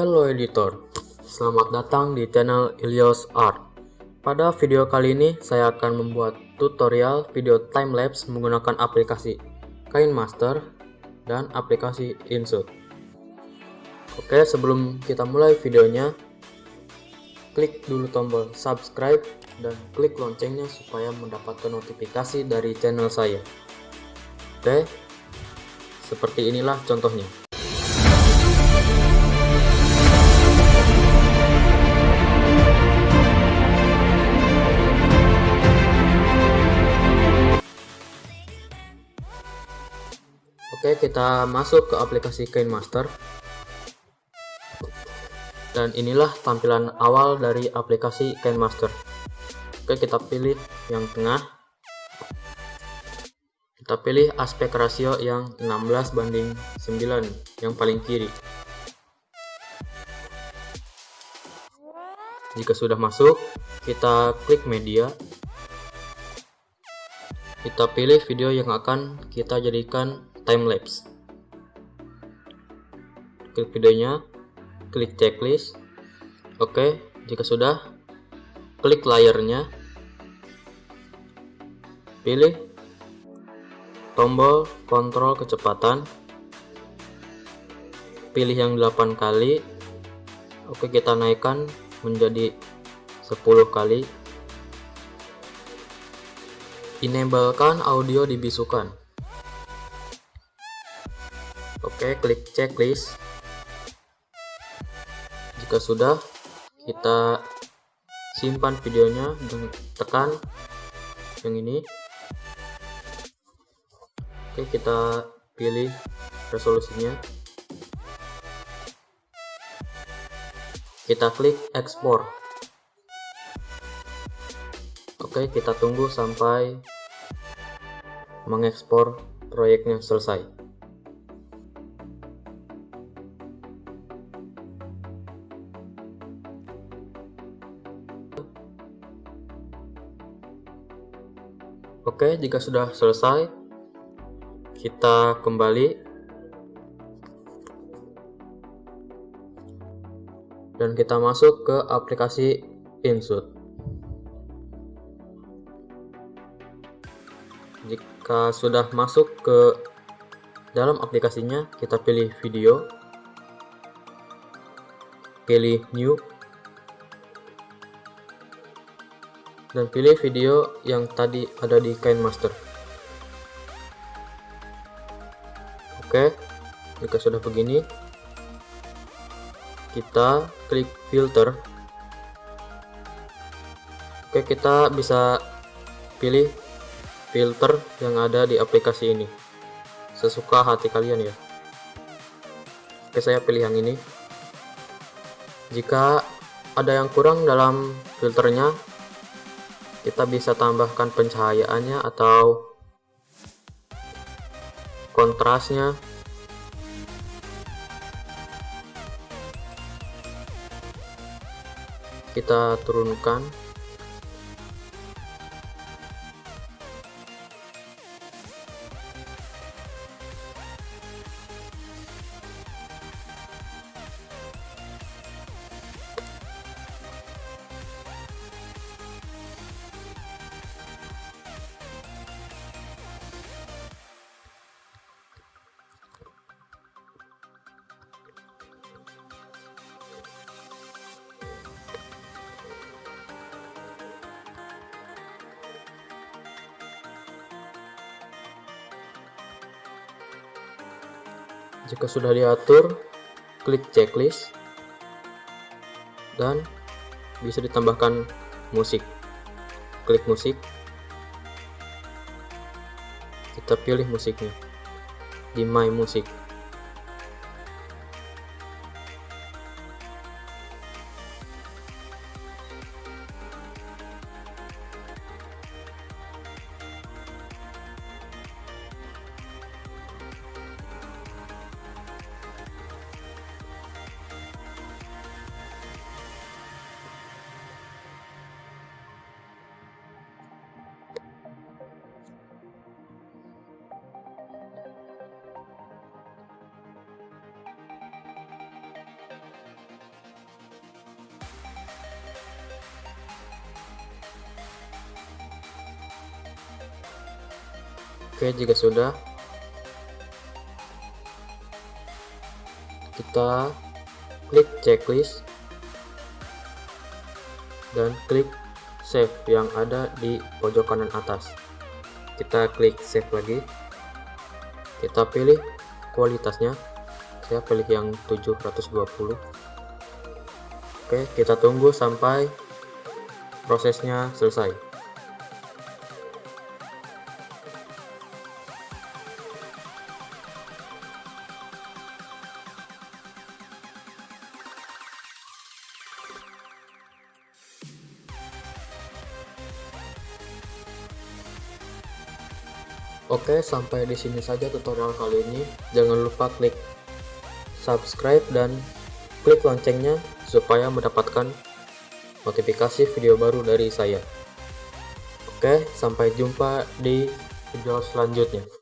Hello editor, selamat datang di channel Ilios Art. Pada video kali ini saya akan membuat tutorial video timelapse menggunakan aplikasi KineMaster dan aplikasi InShoot. Oke, sebelum kita mulai videonya, klik dulu tombol subscribe dan klik loncengnya supaya mendapatkan notifikasi dari channel saya. Oke, seperti inilah contohnya. Kita masuk ke aplikasi KineMaster. Dan inilah tampilan awal dari aplikasi KineMaster. Oke, kita pilih yang tengah. Kita pilih aspek rasio yang 16 banding 9 yang paling kiri. Jika sudah masuk, kita klik media. Kita pilih video yang akan kita jadikan timelapse. Klik videonya klik checklist. Oke jika sudah klik layarnya. Pilih tombol kontrol kecepatan. Pilih yang 8 kali. Oke kita naikkan menjadi 10 kali. Enablekan audio dibisukan Oke, klik checklist. Jika sudah, kita simpan videonya dan tekan yang ini. Oke, kita pilih resolusinya. Kita klik export. Oke, kita tunggu sampai mengekspor proyeknya selesai. Oke, jika sudah selesai, kita kembali. Dan kita masuk ke aplikasi InShoot. Jika sudah masuk ke dalam aplikasinya, kita pilih video, pilih New, dan pilih video yang tadi ada di KineMaster. Oke, jika sudah begini, kita klik filter. Oke, kita bisa pilih filter yang ada di aplikasi ini. Sesuka hati kalian ya. Oke, saya pilih yang ini. Jika ada yang kurang dalam filternya, kita bisa tambahkan pencahayaannya atau kontrasnya. Kita turunkan Jika sudah diatur, klik checklist dan bisa ditambahkan musik. Klik musik. Kita pilih musiknya di My Music. Oke, jika sudah, kita klik checklist dan klik save yang ada di pojok kanan atas. Kita klik save lagi. Kita pilih kualitasnya. Saya pilih yang 720. Oke, kita tunggu sampai prosesnya selesai. Oke, sampai di sini saja tutorial kali ini. Jangan lupa klik subscribe dan klik loncengnya supaya mendapatkan notifikasi video baru dari saya. Oke, sampai jumpa di video selanjutnya.